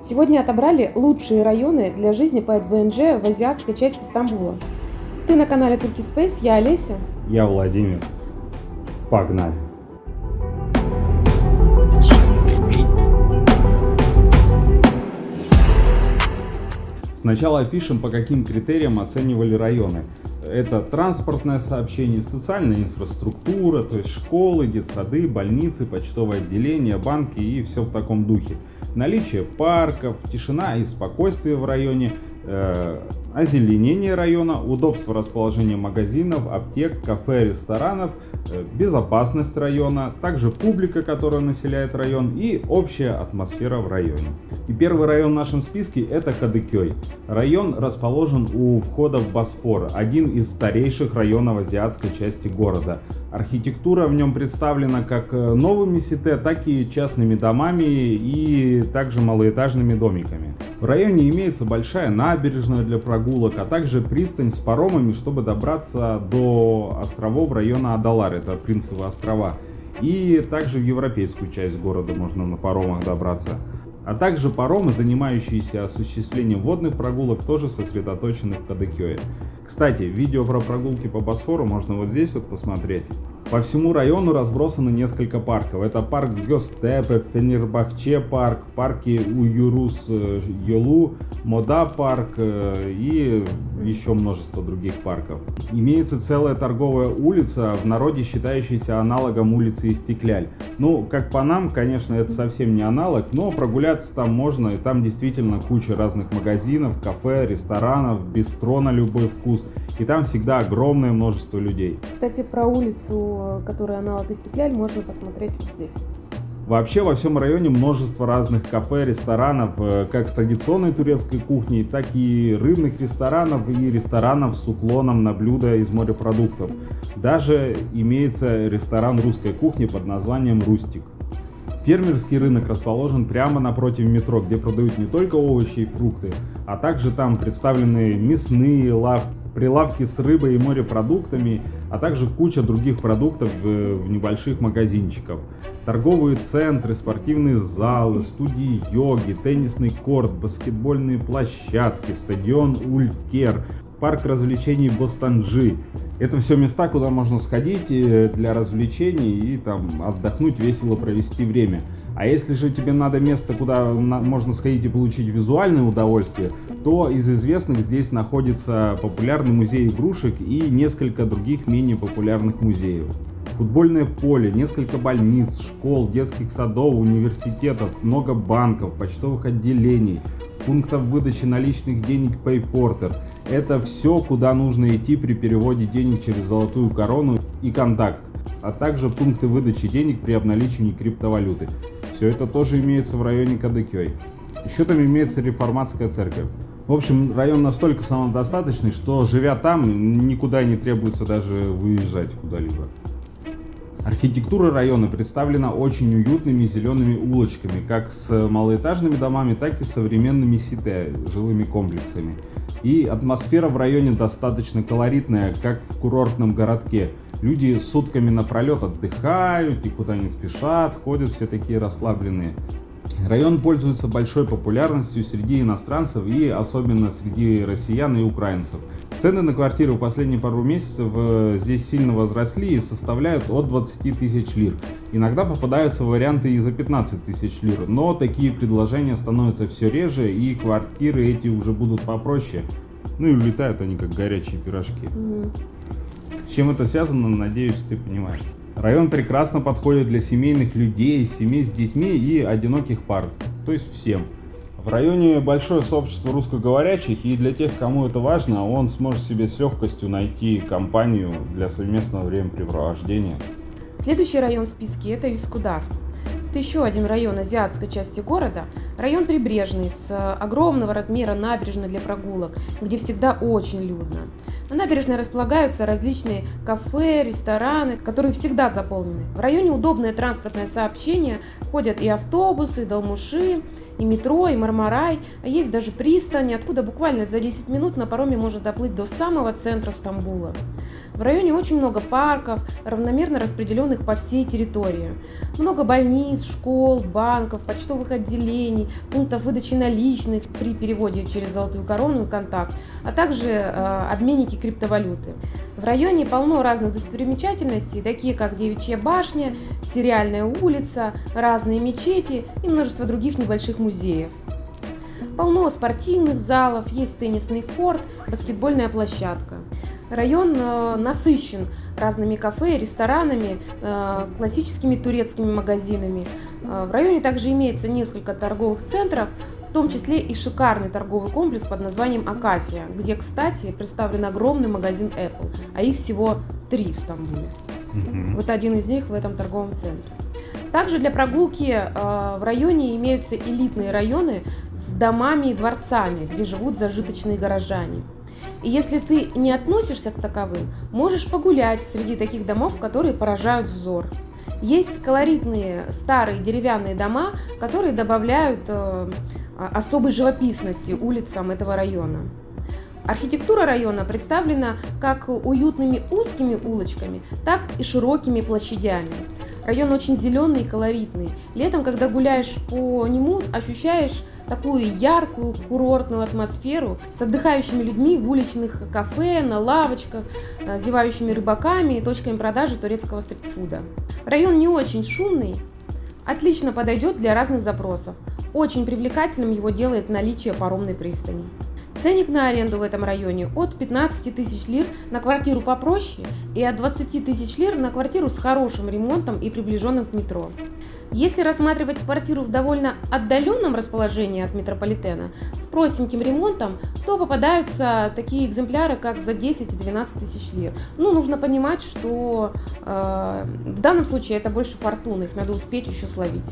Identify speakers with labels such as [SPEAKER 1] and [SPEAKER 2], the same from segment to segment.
[SPEAKER 1] Сегодня отобрали лучшие районы для жизни по ВНЖ в азиатской части Стамбула. Ты на канале Turkey Space, я Олеся.
[SPEAKER 2] Я Владимир. Погнали. Сначала опишем, по каким критериям оценивали районы. Это транспортное сообщение, социальная инфраструктура, то есть школы, детсады, больницы, почтовое отделение, банки и все в таком духе. Наличие парков, тишина и спокойствие в районе, озеленение района, удобство расположения магазинов, аптек, кафе, ресторанов, э, безопасность района, также публика, которая населяет район и общая атмосфера в районе. И первый район в нашем списке это Кадыкёй. Район расположен у входа в Босфор, один из старейших районов азиатской части города. Архитектура в нем представлена как э, новыми сите, так и частными домами и также малоэтажными домиками. В районе имеется большая набережная для прогулок, а также пристань с паромами, чтобы добраться до островов района Адалар, это Принцевы острова. И также в европейскую часть города можно на паромах добраться. А также паромы, занимающиеся осуществлением водных прогулок, тоже сосредоточены в Кадыкёе. Кстати, видео про прогулки по Босфору можно вот здесь вот посмотреть. По всему району разбросаны несколько парков. Это парк Гёстепе, Фенербахче парк, парки Уюрус э, Йолу, Мода парк э, и еще множество других парков. Имеется целая торговая улица, в народе считающаяся аналогом улицы Истекляль. Ну, как по нам, конечно, это совсем не аналог, но прогуляться там можно, и там действительно куча разных магазинов, кафе, ресторанов, бистро на любой вкус, и там всегда огромное множество людей.
[SPEAKER 1] Кстати, про улицу, которая аналог Истекляль, можно посмотреть вот здесь.
[SPEAKER 2] Вообще во всем районе множество разных кафе, ресторанов, э, как с традиционной турецкой кухней, так и рыбных ресторанов и ресторанов с уклоном на блюда из морепродуктов. Даже имеется ресторан русской кухни под названием «Рустик». Фермерский рынок расположен прямо напротив метро, где продают не только овощи и фрукты, а также там представлены мясные лавки, прилавки с рыбой и морепродуктами, а также куча других продуктов в небольших магазинчиках. Торговые центры, спортивные залы, студии йоги, теннисный корт, баскетбольные площадки, стадион Улькер, парк развлечений Бостанджи. Это все места, куда можно сходить э, для развлечений и там отдохнуть, весело провести время. А если же тебе надо место, куда можно сходить и получить визуальное удовольствие, то из известных здесь находится популярный музей игрушек и несколько других менее популярных музеев. Футбольное поле, несколько больниц, школ, детских садов, университетов, много банков, почтовых отделений, пунктов выдачи наличных денег PayPorter. Это все, куда нужно идти при переводе денег через золотую корону и контакт, а также пункты выдачи денег при обналичивании криптовалюты. Все это тоже имеется в районе Кадыкёй. Еще там имеется реформатская церковь. В общем, район настолько самодостаточный, что живя там, никуда не требуется даже выезжать куда-либо. Архитектура района представлена очень уютными зелеными улочками, как с малоэтажными домами, так и современными сите, жилыми комплексами. И атмосфера в районе достаточно колоритная, как в курортном городке. Люди сутками напролет отдыхают, никуда не спешат, ходят все такие расслабленные. Район пользуется большой популярностью среди иностранцев и особенно среди россиян и украинцев. Цены на квартиры в последние пару месяцев э, здесь сильно возросли и составляют от 20 тысяч лир. Иногда попадаются варианты и за 15 тысяч лир, но такие предложения становятся все реже и квартиры эти уже будут попроще. Ну и улетают они как горячие пирожки. Mm. С чем это связано, надеюсь, ты понимаешь. Район прекрасно подходит для семейных людей, семей с детьми и одиноких пар, то есть всем. В районе большое сообщество русскоговорящих, и для тех, кому это важно, он сможет себе с легкостью найти компанию для совместного времяпрепровождения.
[SPEAKER 1] Следующий район в списке – это Юскудар. Это еще один район азиатской части города, район прибрежный, с огромного размера набережной для прогулок, где всегда очень людно. На набережной располагаются различные кафе, рестораны, которые всегда заполнены. В районе удобное транспортное сообщение, ходят и автобусы, и долмуши, и метро, и Мармарай, а есть даже пристань, откуда буквально за 10 минут на пароме можно доплыть до самого центра Стамбула. В районе очень много парков, равномерно распределенных по всей территории. Много больниц, школ, банков, почтовых отделений, пунктов выдачи наличных при переводе через Золотую Корону и Контакт, а также э, обменники криптовалюты. В районе полно разных достопримечательностей, такие как Девичья башня, Сериальная улица, разные мечети и множество других небольших музеев. Полно спортивных залов, есть теннисный корт, баскетбольная площадка. Район э, насыщен разными кафе, ресторанами, э, классическими турецкими магазинами. Э, в районе также имеется несколько торговых центров, в том числе и шикарный торговый комплекс под названием Акасия, где, кстати, представлен огромный магазин Apple, а их всего три в Стамбуле. Угу. Вот один из них в этом торговом центре. Также для прогулки э, в районе имеются элитные районы с домами и дворцами, где живут зажиточные горожане. И если ты не относишься к таковым, можешь погулять среди таких домов, которые поражают взор. Есть колоритные старые деревянные дома, которые добавляют э, особой живописности улицам этого района. Архитектура района представлена как уютными узкими улочками, так и широкими площадями. Район очень зеленый и колоритный. Летом, когда гуляешь по нему, ощущаешь такую яркую курортную атмосферу с отдыхающими людьми в уличных кафе, на лавочках, э, зевающими рыбаками и точками продажи турецкого стритфуда. Район не очень шумный, отлично подойдет для разных запросов. Очень привлекательным его делает наличие паромной пристани. Ценник на аренду в этом районе от 15 тысяч лир на квартиру попроще и от 20 тысяч лир на квартиру с хорошим ремонтом и приближенным к метро. Если рассматривать квартиру в довольно отдаленном расположении от метрополитена с простеньким ремонтом, то попадаются такие экземпляры, как за 10 и 12 тысяч лир. Ну, нужно понимать, что э, в данном случае это больше фортуны, их надо успеть еще словить.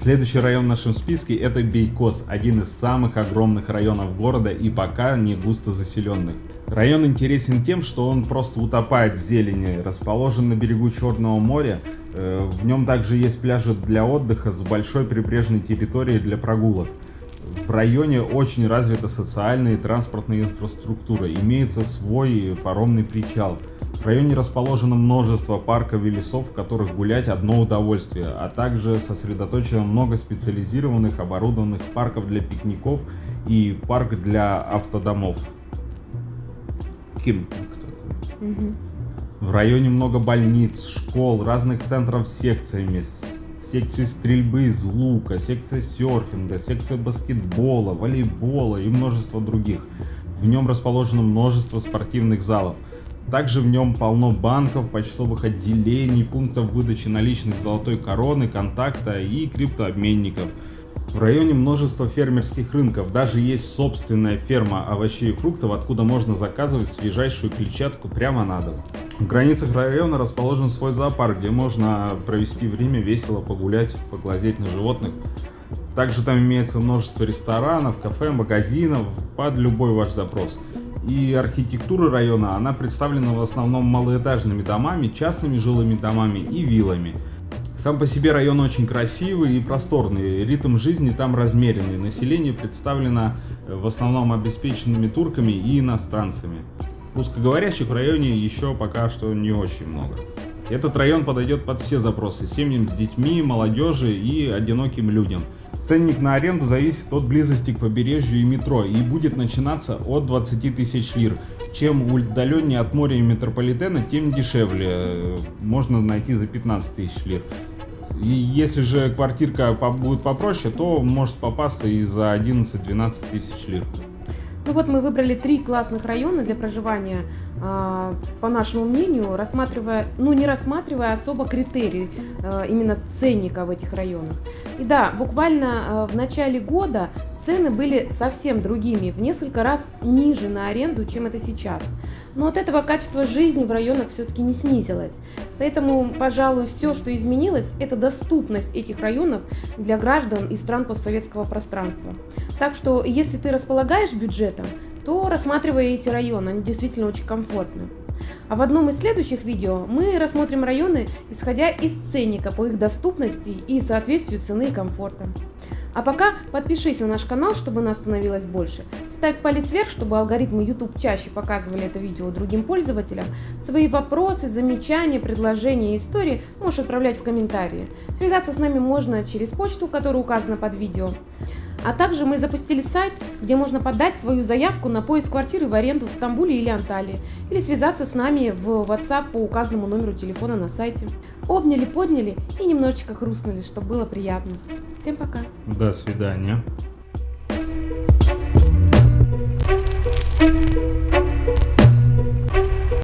[SPEAKER 2] Следующий район в нашем списке это Бейкос, один из самых огромных районов города и пока не густо заселенных. Район интересен тем, что он просто утопает в зелени, расположен на берегу Черного моря, э, в нем также есть пляжи для отдыха с большой прибрежной территорией для прогулок. В районе очень развита социальная и транспортная инфраструктура, имеется свой паромный причал – в районе расположено множество парков и лесов, в которых гулять одно удовольствие, а также сосредоточено много специализированных оборудованных парков для пикников и парк для автодомов. Кемпинг такой. Угу. В районе много больниц, школ, разных центров с секциями, секции стрельбы из лука, секция серфинга, секция баскетбола, волейбола и множество других. В нем расположено множество спортивных залов. Также в нем полно банков, почтовых отделений, пунктов выдачи наличных золотой короны, контакта и криптообменников. В районе множество фермерских рынков, даже есть собственная ферма овощей и фруктов, откуда можно заказывать свежайшую клетчатку прямо на дом. В границах района расположен свой зоопарк, где можно провести время весело, погулять, поглазеть на животных. Также там имеется множество ресторанов, кафе, магазинов под любой ваш запрос. И архитектура района, она представлена в основном малоэтажными домами, частными жилыми домами и виллами. Сам по себе район очень красивый и просторный, ритм жизни там размеренный, население представлено э, в основном обеспеченными турками и иностранцами. Русскоговорящих в районе еще пока что не очень много. Этот район подойдет под все запросы семьям с детьми, молодежи и одиноким людям. Ценник на аренду зависит от близости к побережью и метро и будет начинаться от 20 тысяч лир. Чем удаленнее от моря и метрополитена, тем дешевле. Можно найти за 15 тысяч лир. И если же квартирка будет попроще, то может попасться и за 11-12 тысяч лир.
[SPEAKER 1] Ну вот мы выбрали три классных района для проживания, а, по нашему мнению, рассматривая, ну не рассматривая особо критерии а, именно ценника в этих районах. И да, буквально а, в начале года цены были совсем другими, в несколько раз ниже на аренду, чем это сейчас. Но от этого качество жизни в районах все-таки не снизилось. Поэтому, пожалуй, все, что изменилось, это доступность этих районов для граждан из стран постсоветского пространства. Так что, если ты располагаешь бюджетом, то рассматривай эти районы, они действительно очень комфортны. А в одном из следующих видео мы рассмотрим районы, исходя из ценника по их доступности и соответствию цены и комфорта. А пока подпишись на наш канал, чтобы нас становилось больше. Ставь палец вверх, чтобы алгоритмы YouTube чаще показывали это видео другим пользователям. Свои вопросы, замечания, предложения и истории можешь отправлять в комментарии. Связаться с нами можно через почту, которая указана под видео. А также мы запустили сайт, где можно подать свою заявку на поиск квартиры в аренду в Стамбуле или Анталии, или связаться с нами в WhatsApp по указанному номеру телефона на сайте. Обняли, подняли и немножечко хрустнули, чтобы было приятно. Всем пока!
[SPEAKER 2] До свидания.